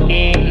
okay.